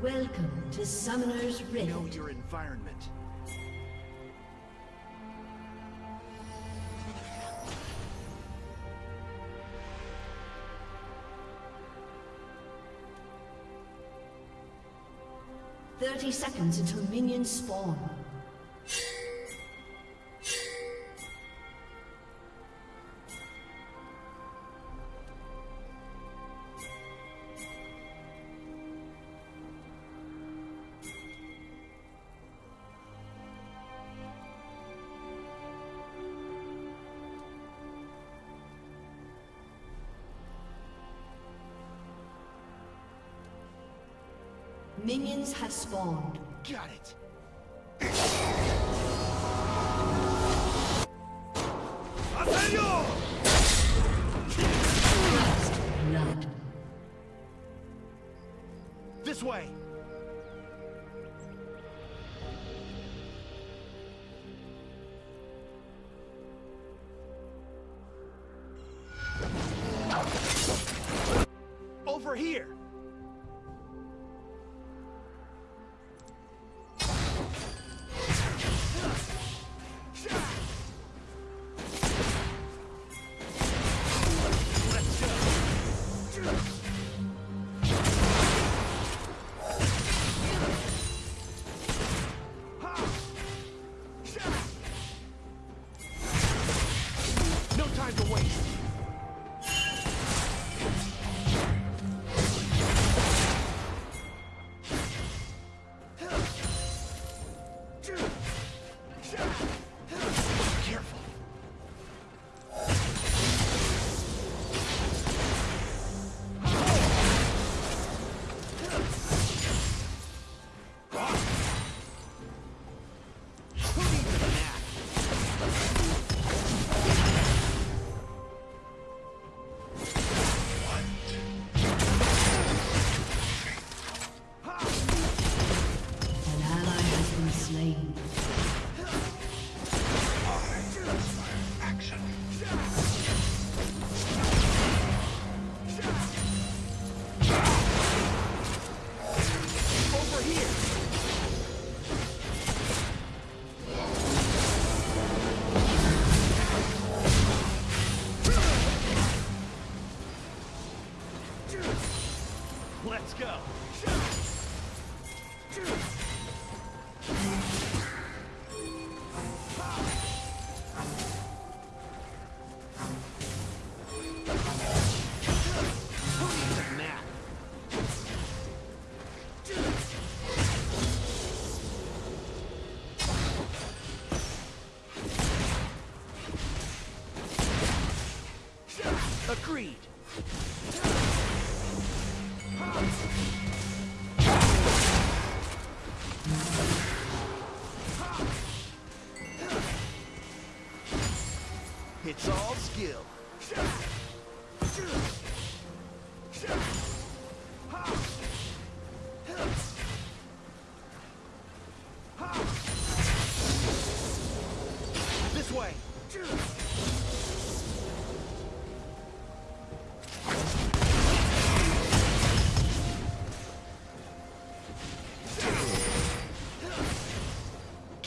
Welcome to Summoner's Rift. Know your environment. seconds until minions spawn. spawn.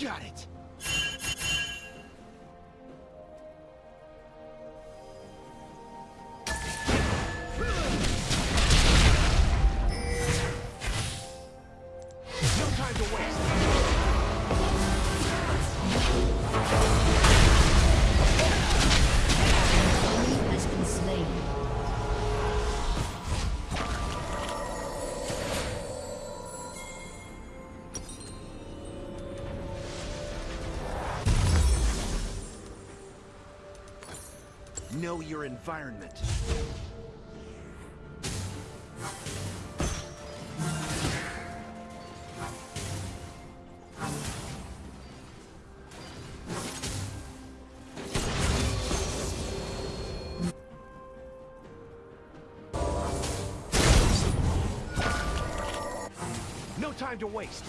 Got it. know your environment. No time to waste.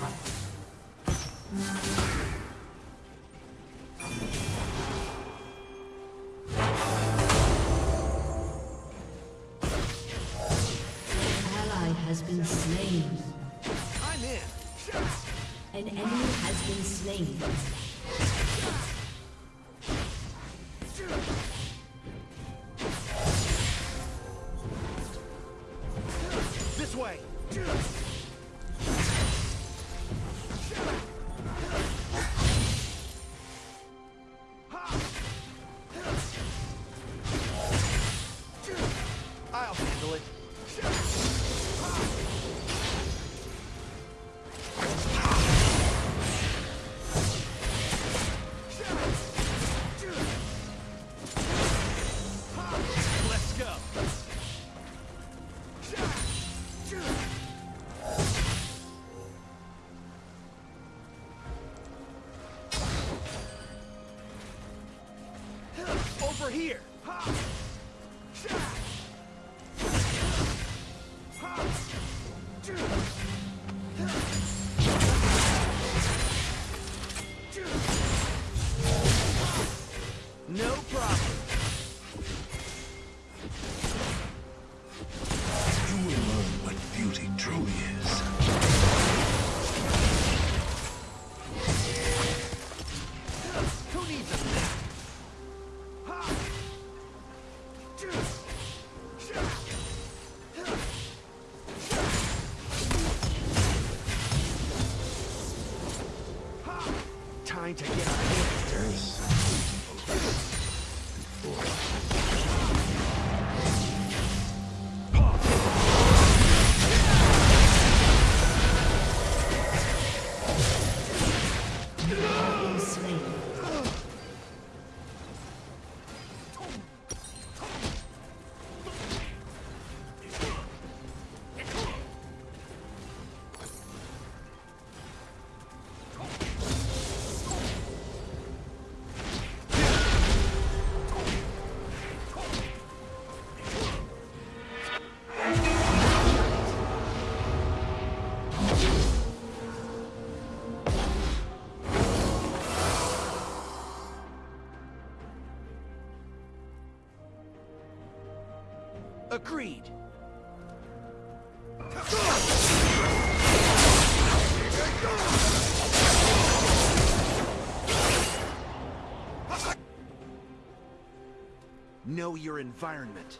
Know your environment.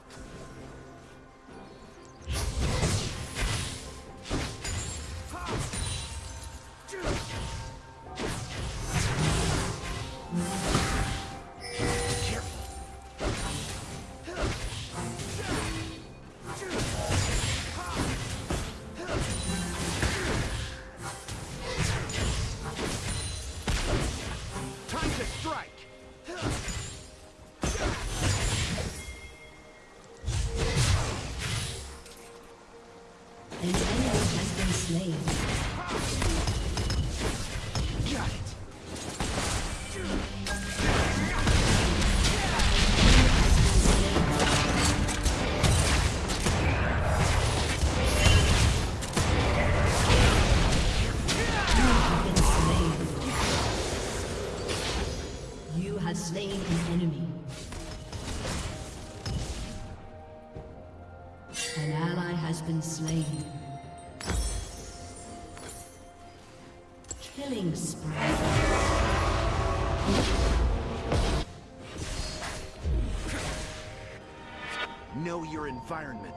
Killing spree. Know your environment.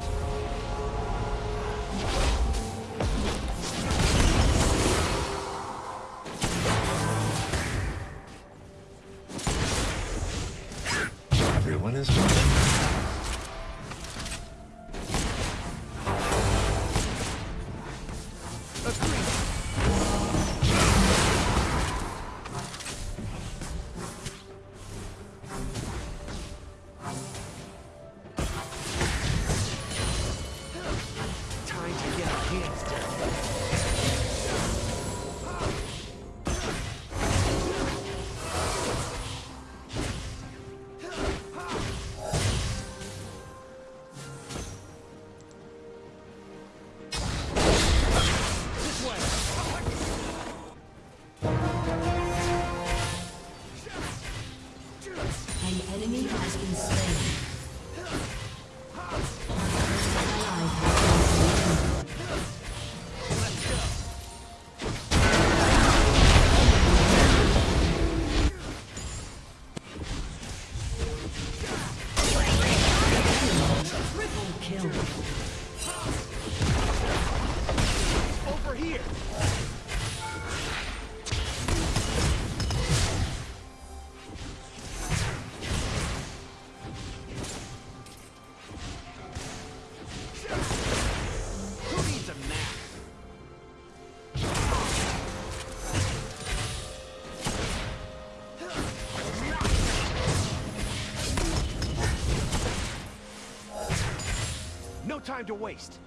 to waste.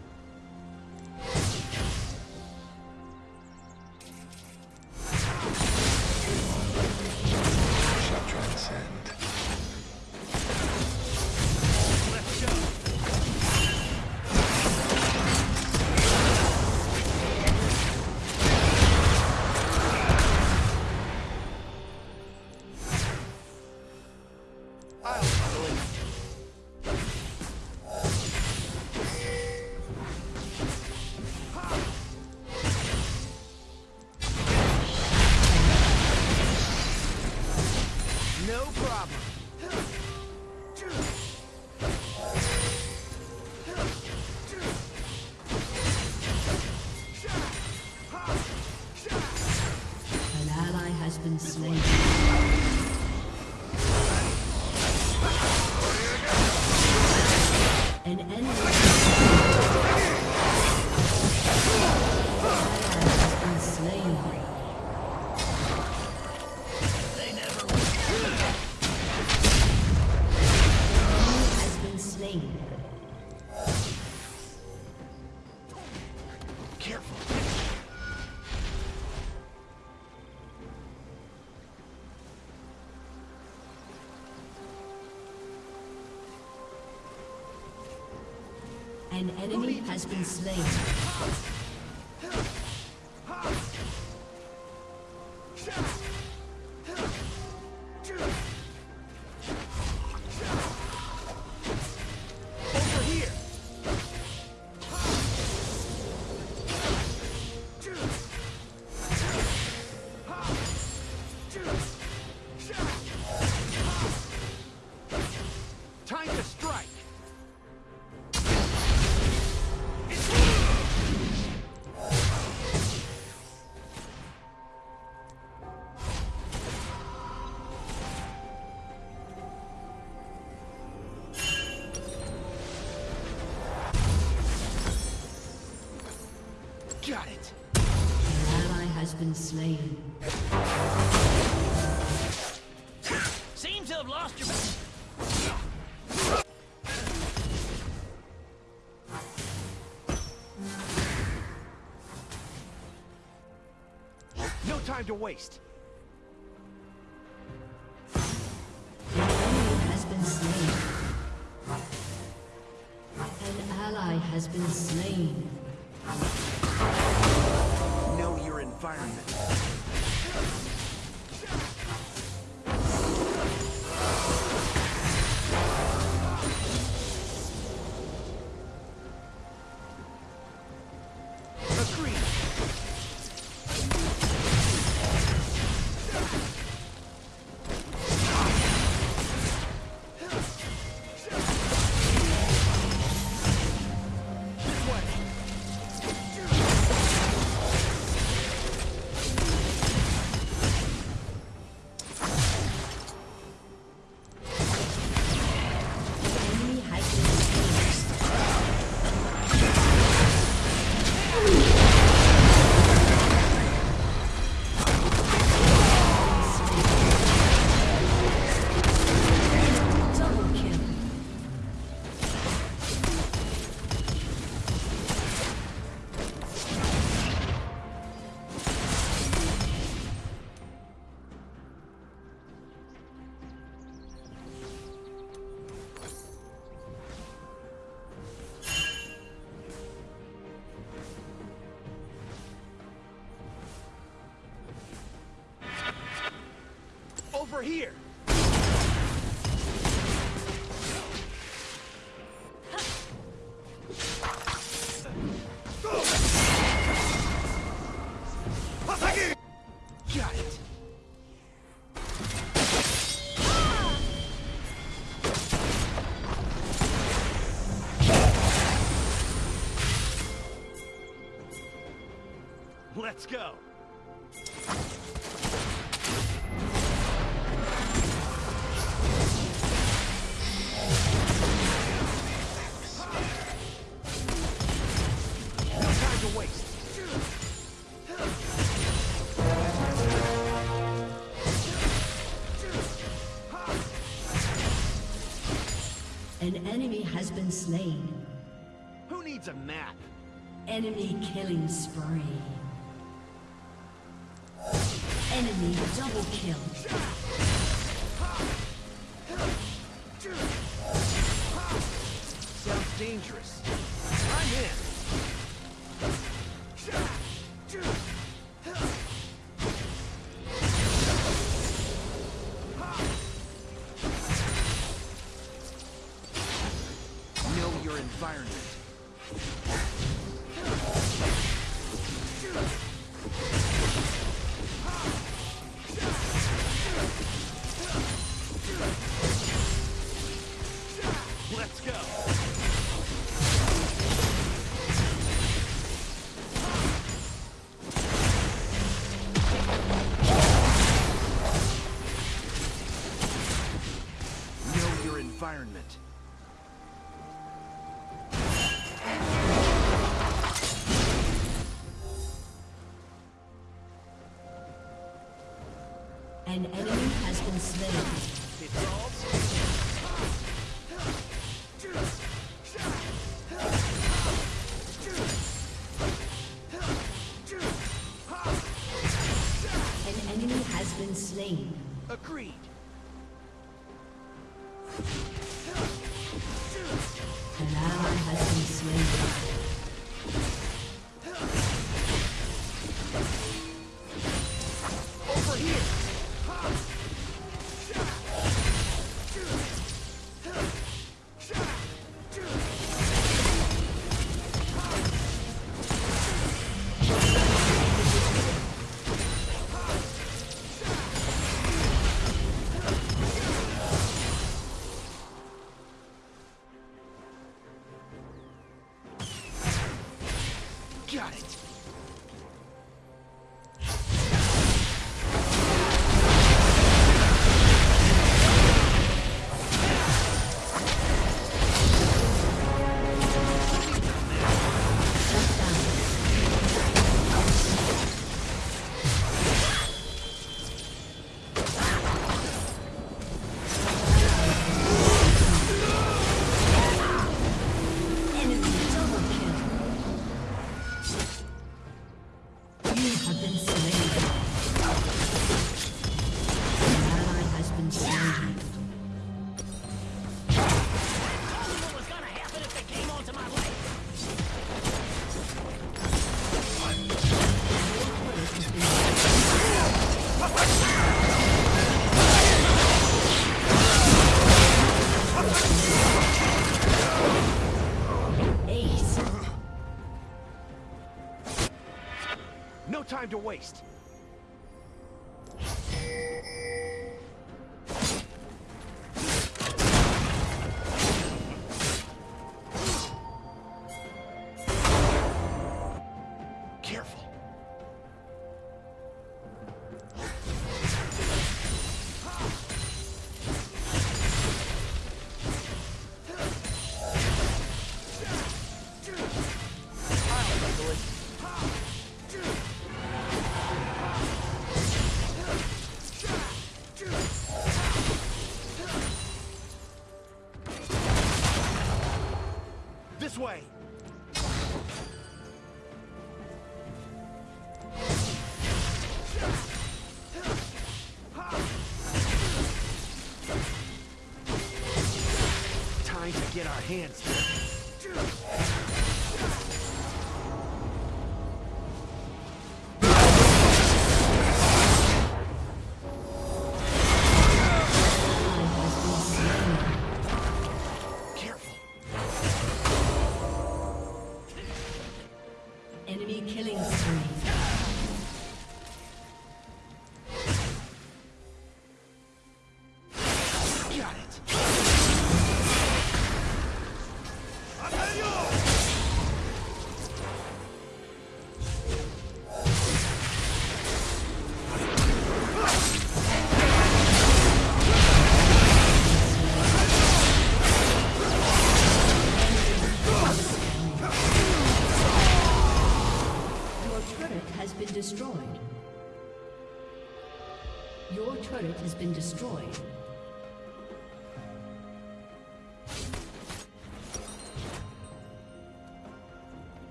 has been slain. time to waste. Let's go. An enemy has been slain. Who needs a map? Enemy killing spree. Enemy double kill. No time to waste.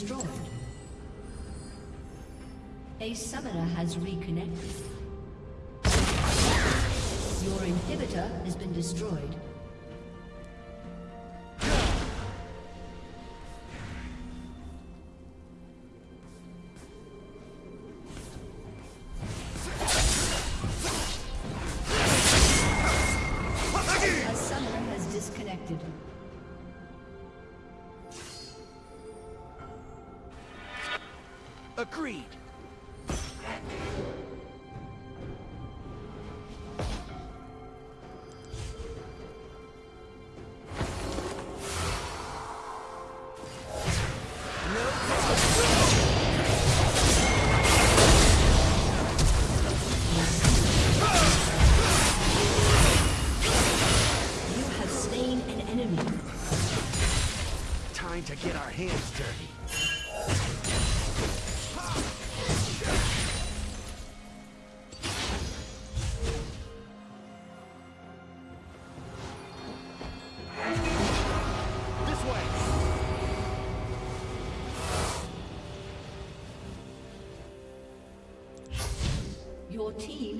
destroyed. A summoner has reconnected. Your inhibitor has been destroyed. angry.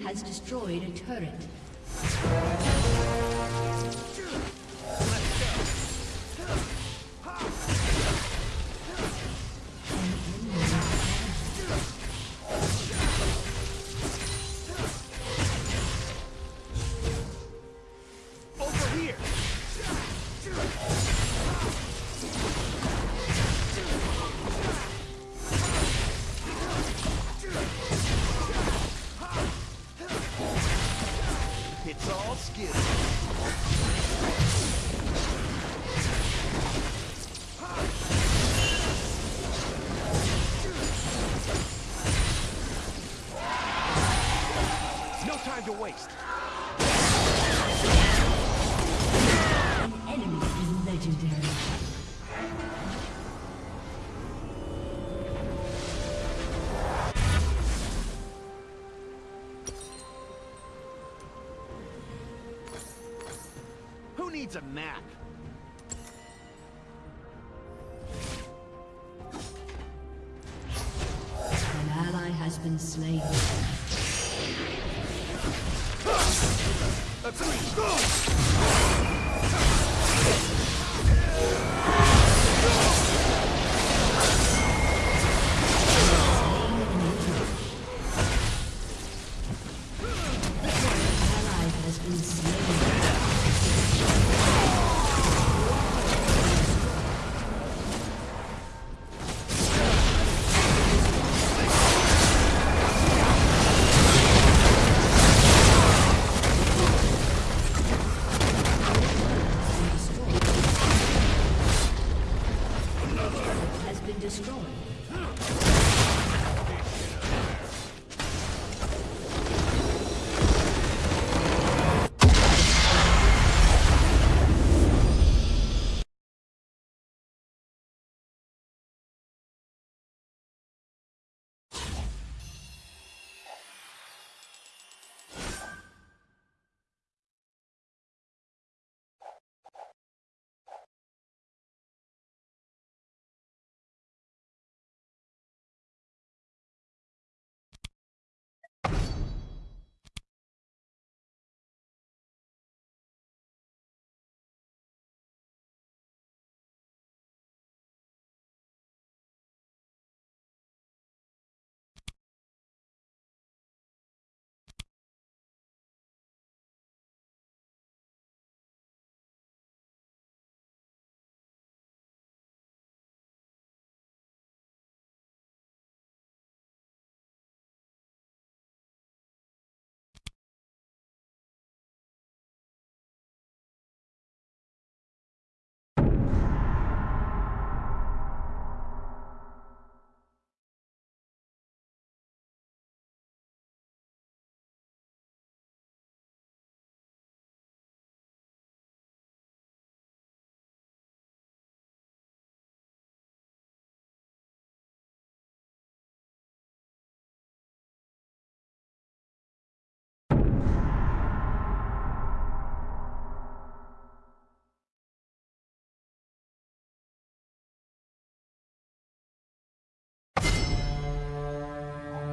Has destroyed a turret. Needs a nap? An ally has been slain.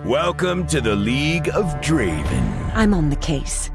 Welcome to the League of Draven. I'm on the case.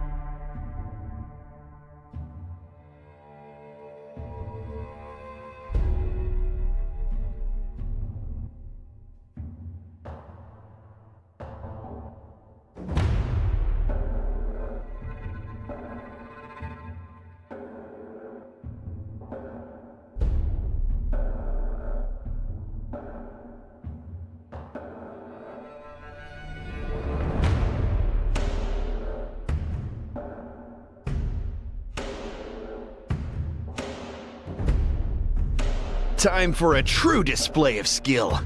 Time for a true display of skill.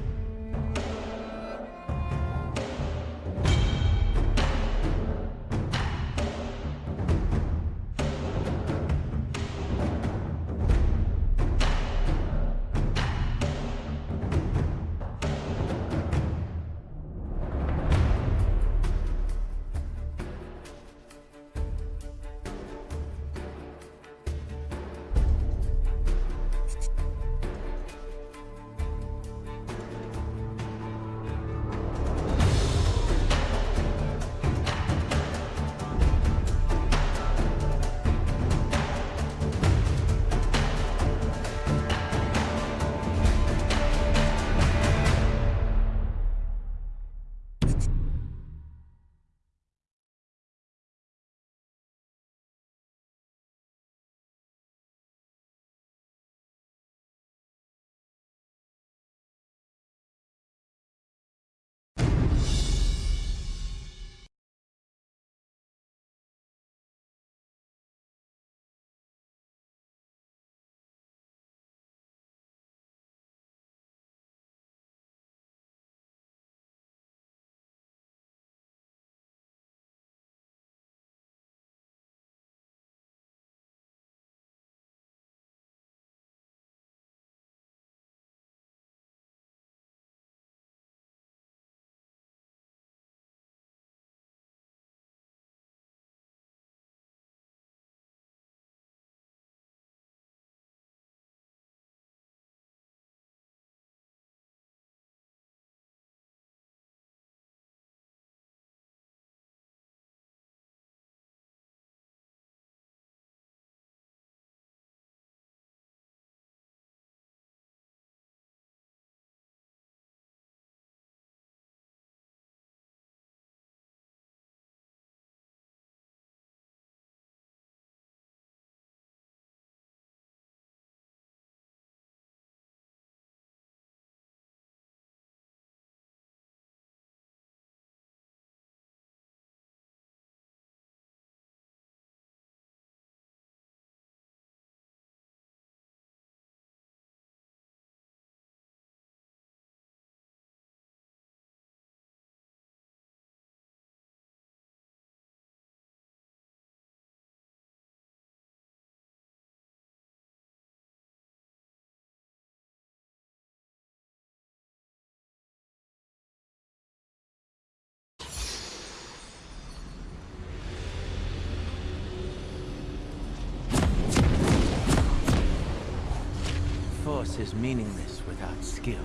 Force is meaningless without skill.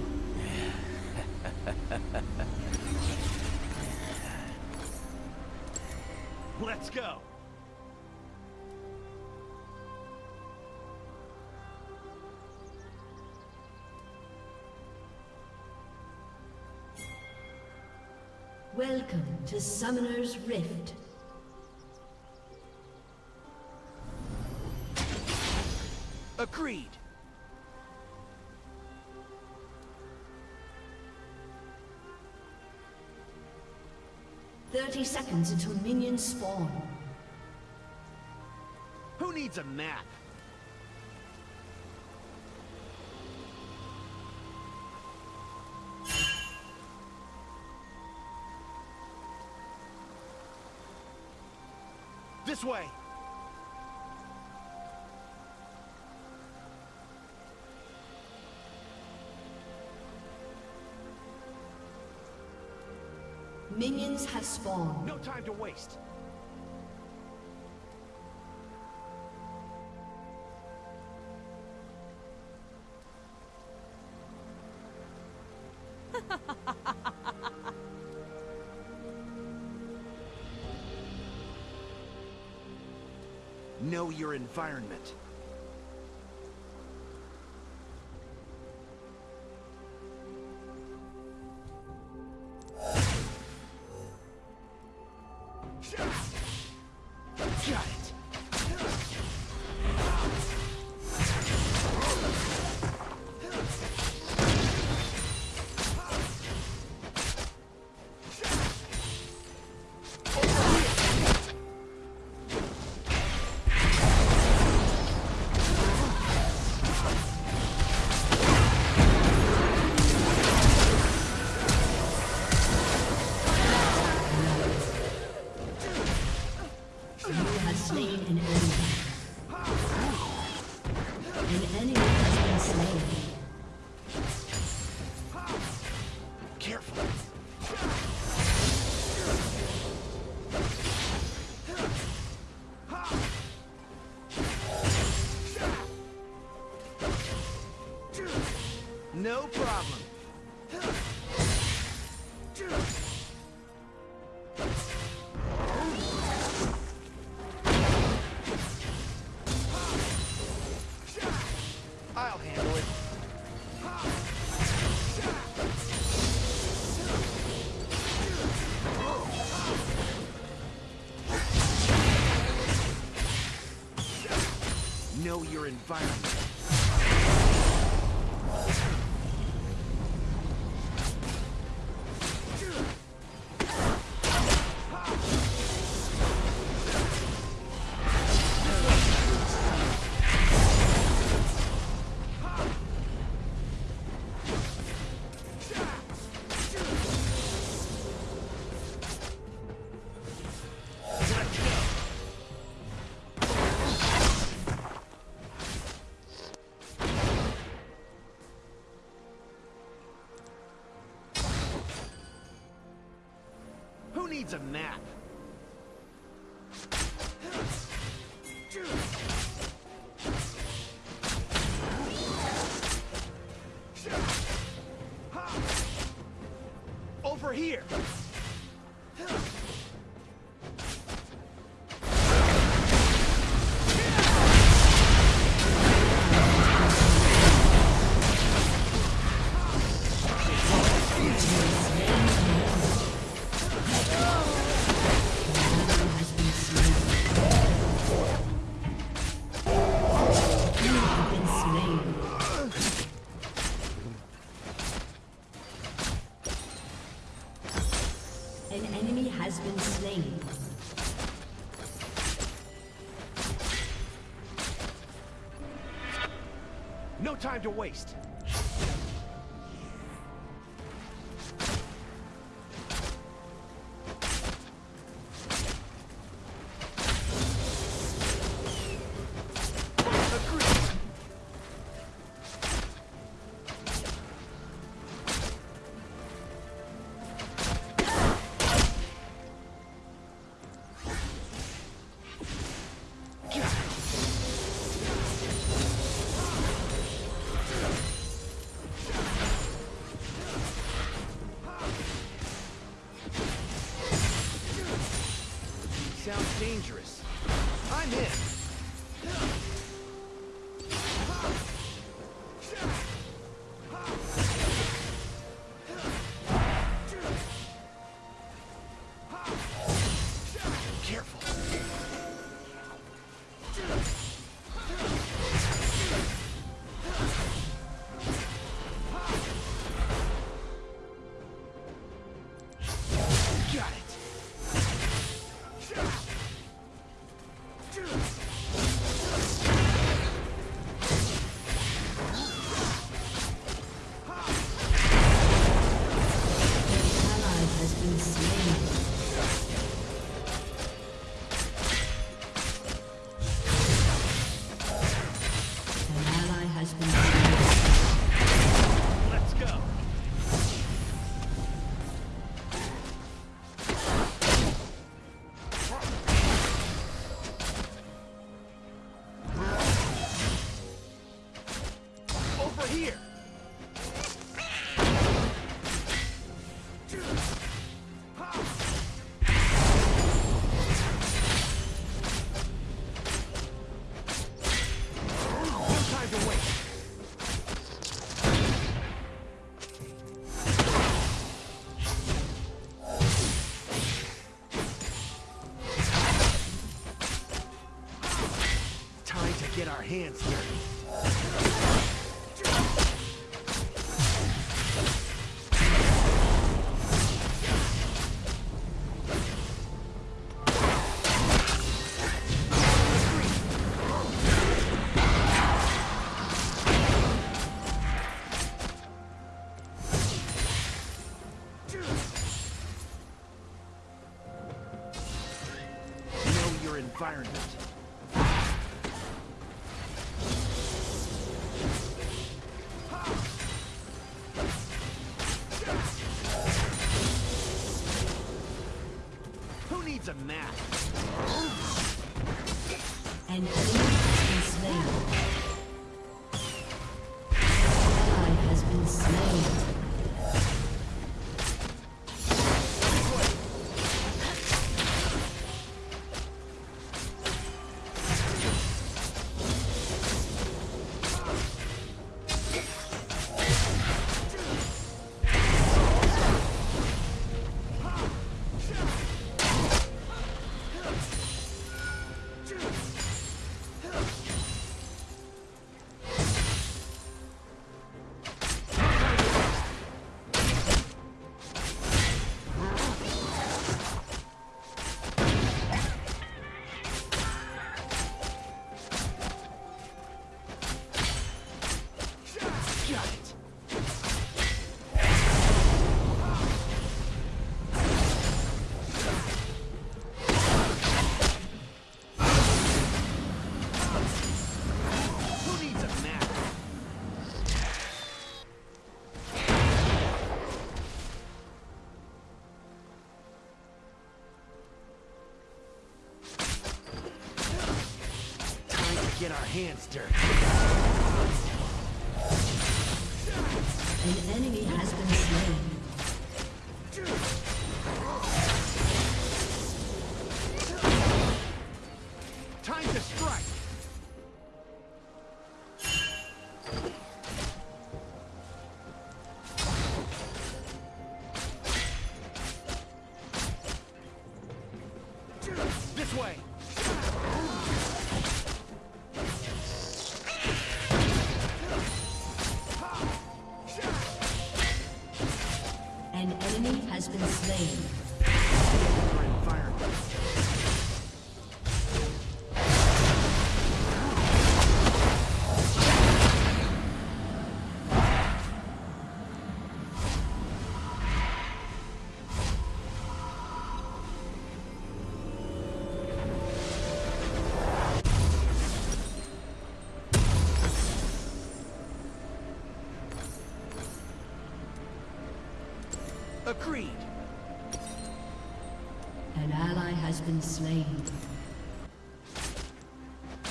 Let's go. Welcome to Summoner's Rift. Agreed. Thirty seconds until minions spawn. Who needs a map? This way. Minions have spawned. No time to waste. know your environment. Environment. Needs a map? Time to waste.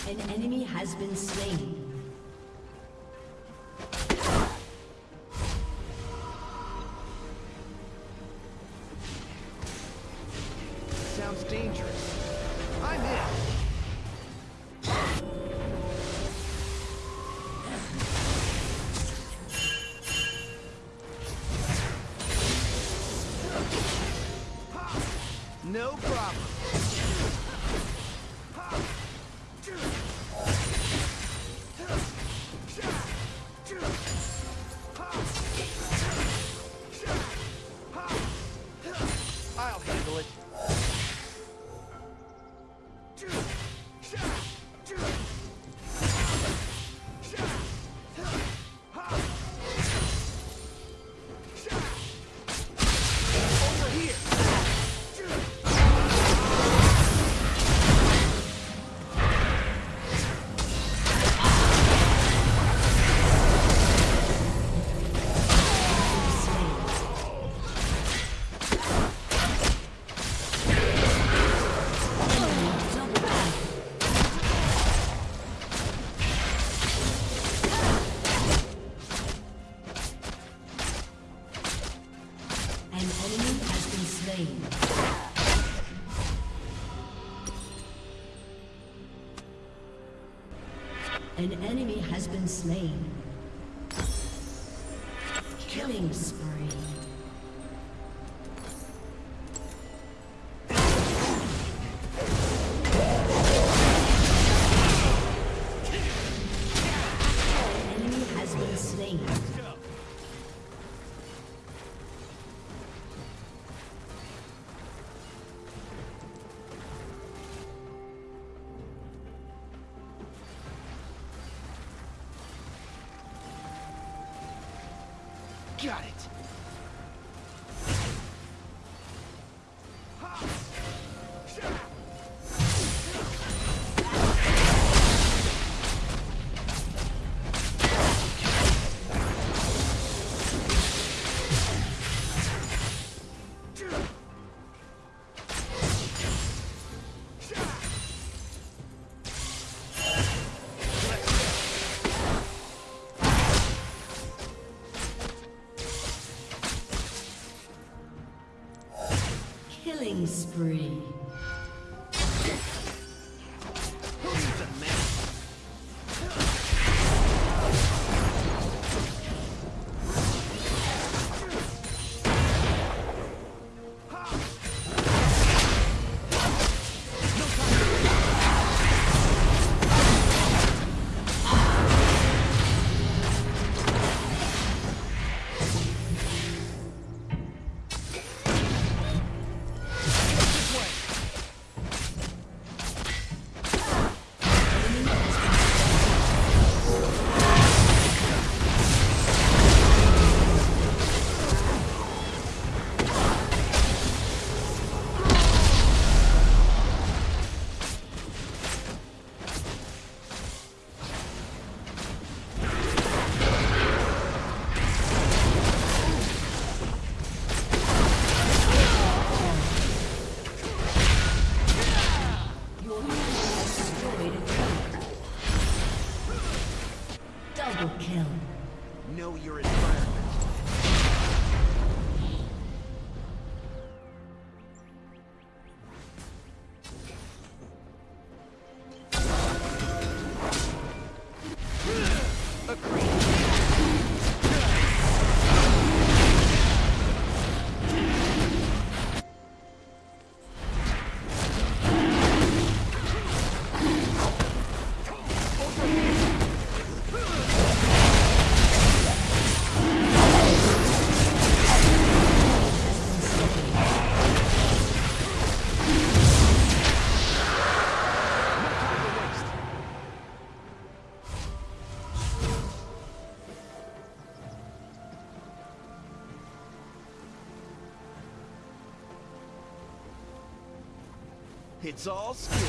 An enemy has been slain. Sounds dangerous. I'm in. No problem. Slain. Spree. It's all skill.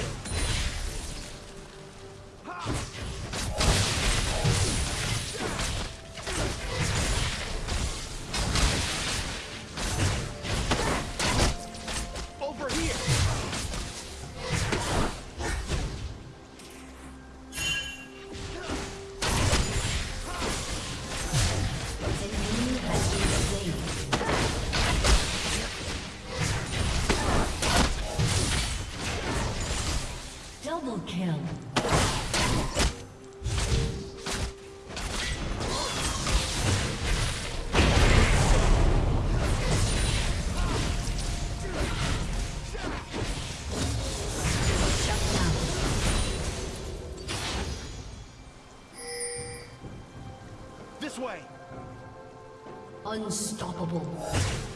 Unstoppable.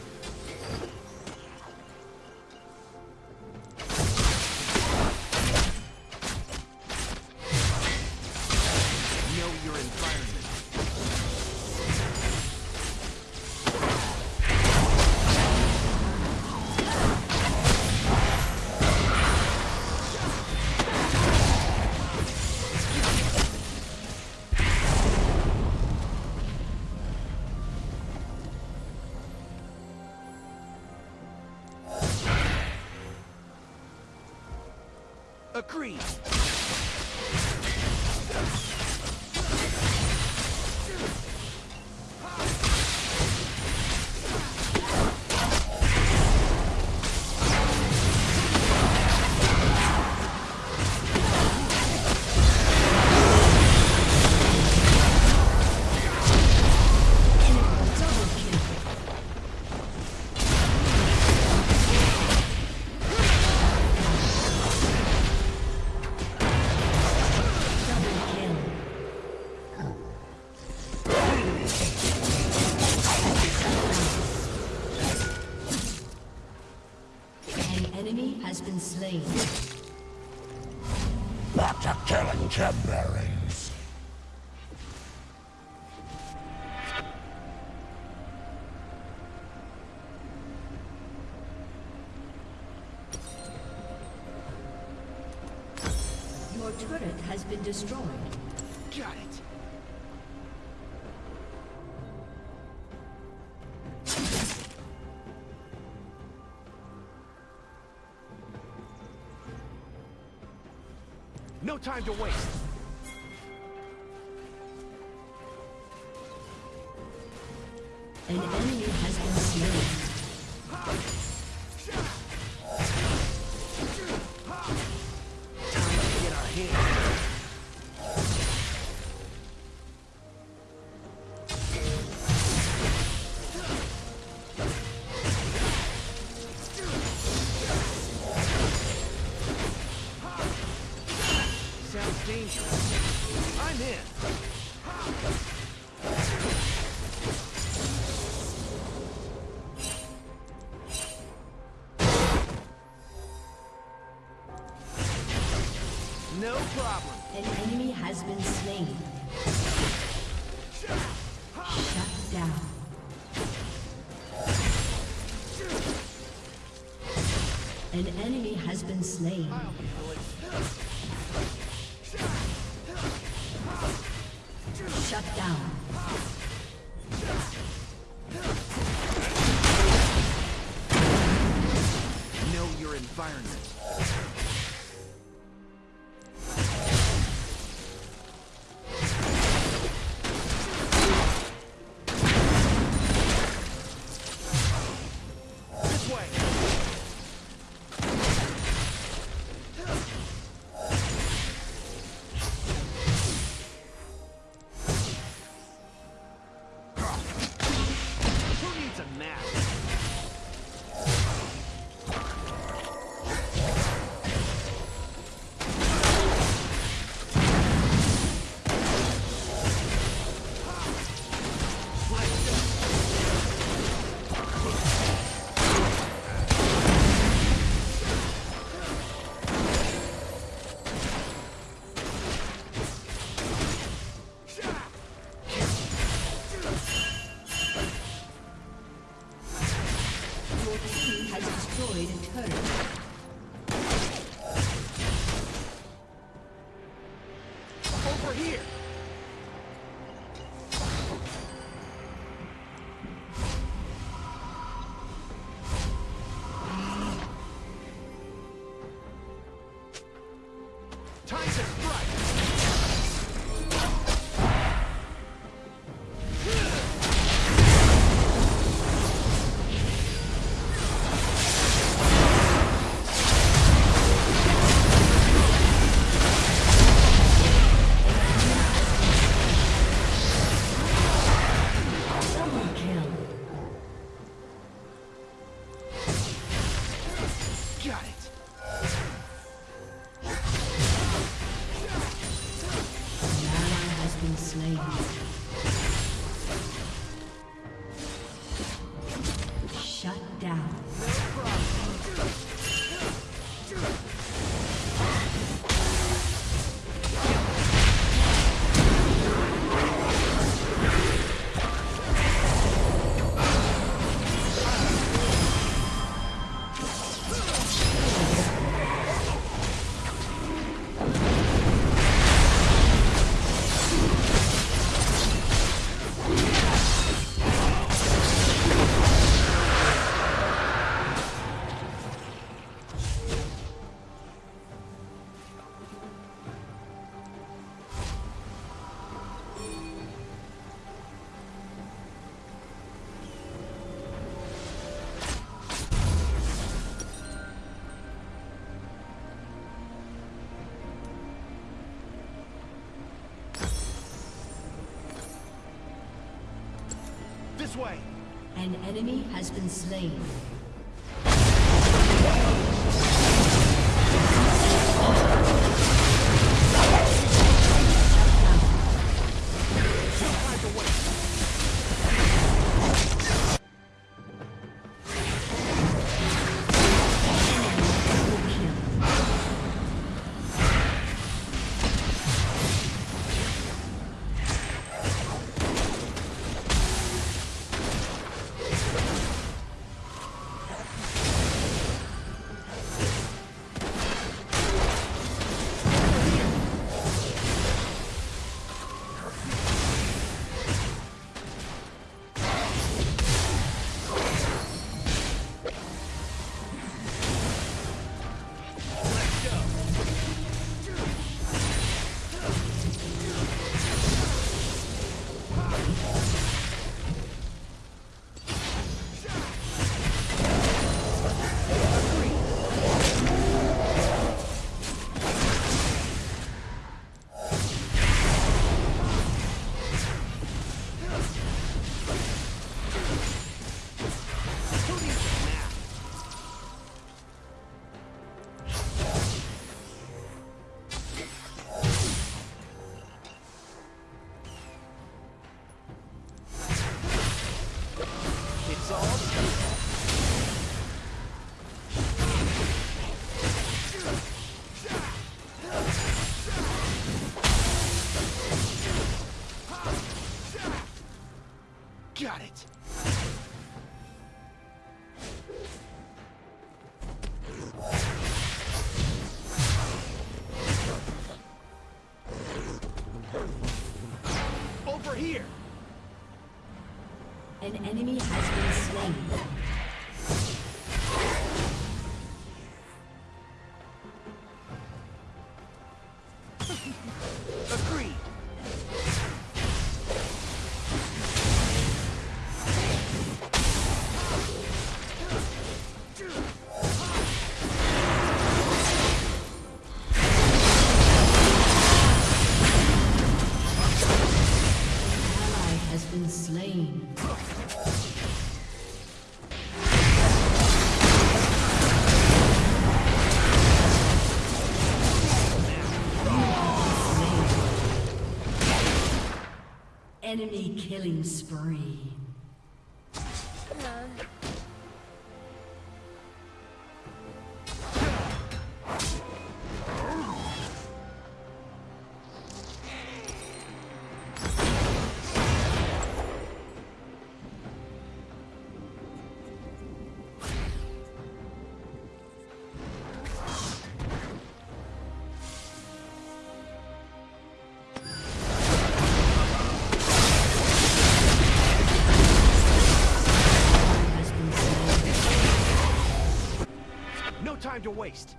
destroyed. Got it. No time to waste. An enemy has been slain. enemy has been slain. Enemy killing spree. to waste.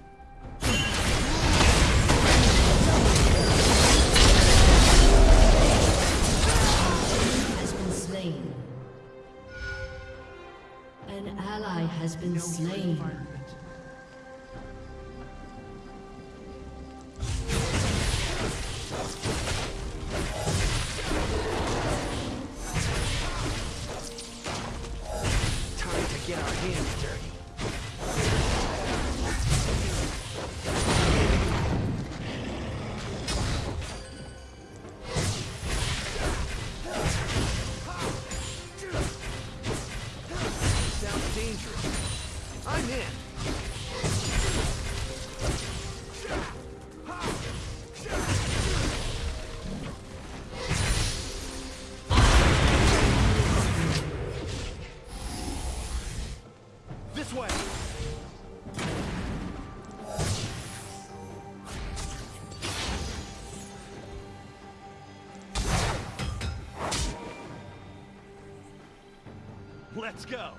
Let's go.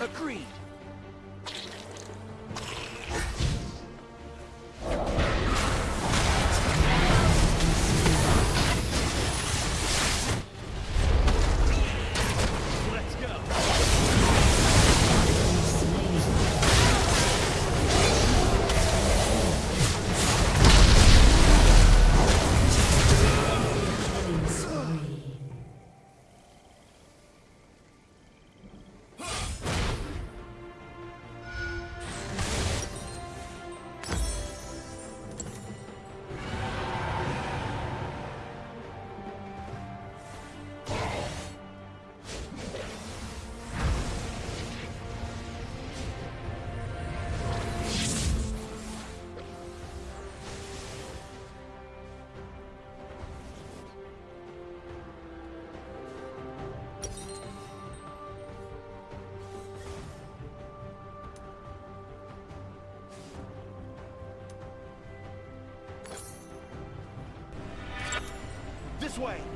Agreed. Way.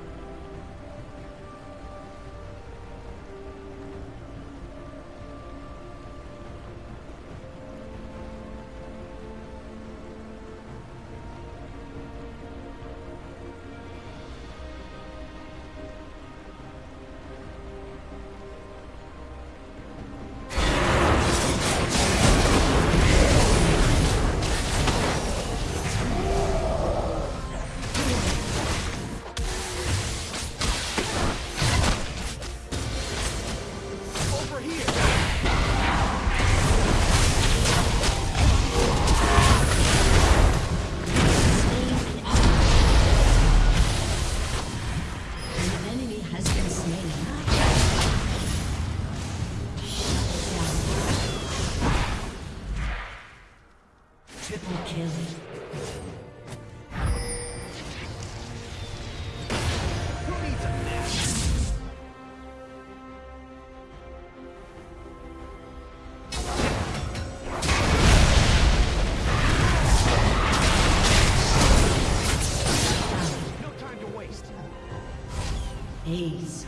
Aced.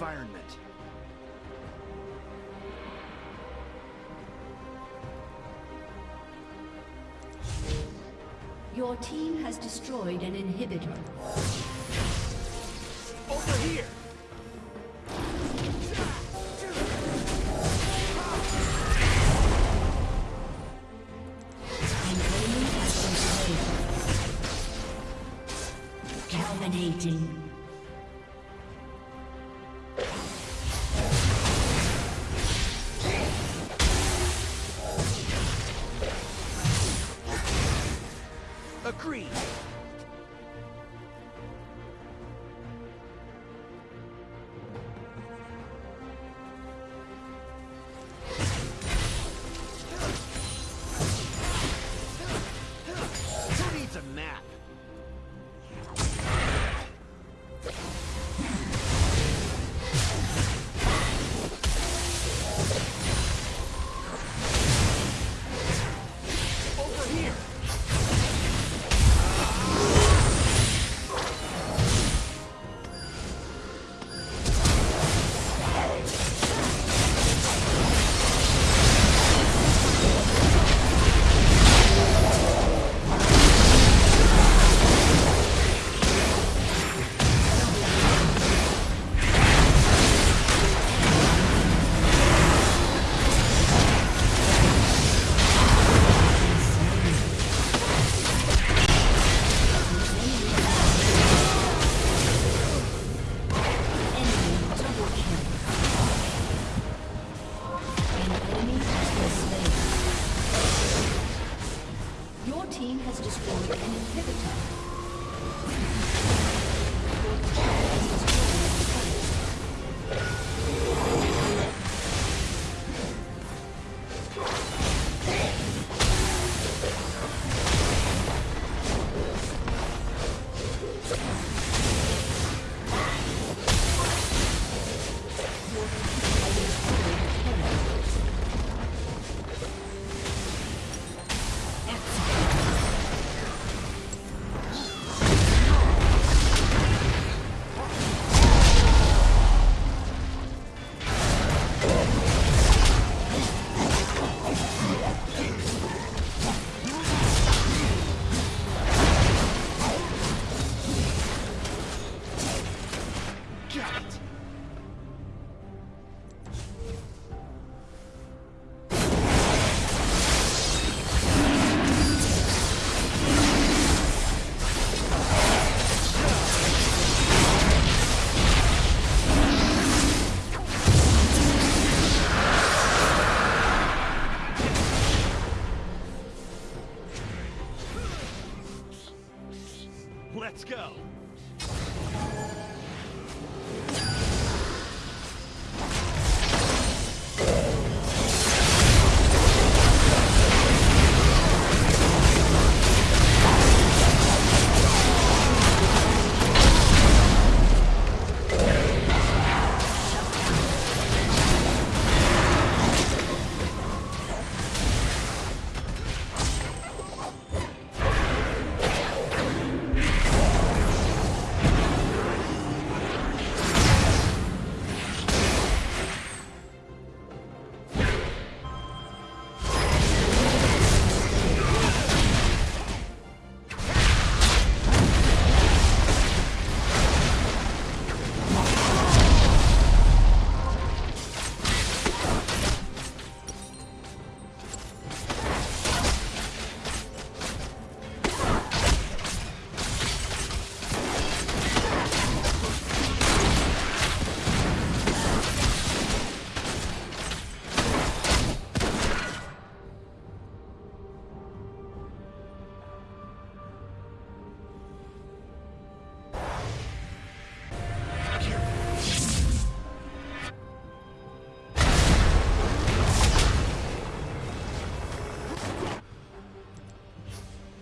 Environment. Your team has destroyed an inhibitor.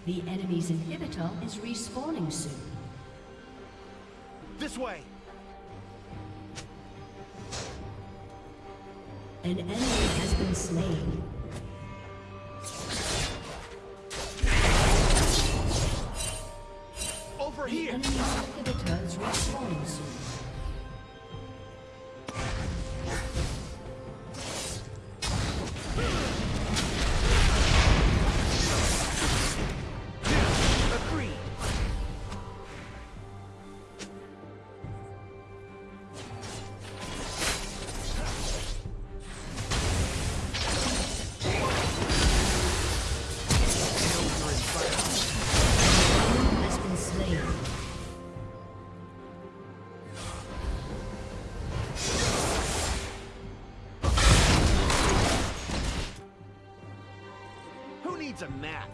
The enemy's inhibitor is respawning soon. This way. An enemy has been slain. Needs a map?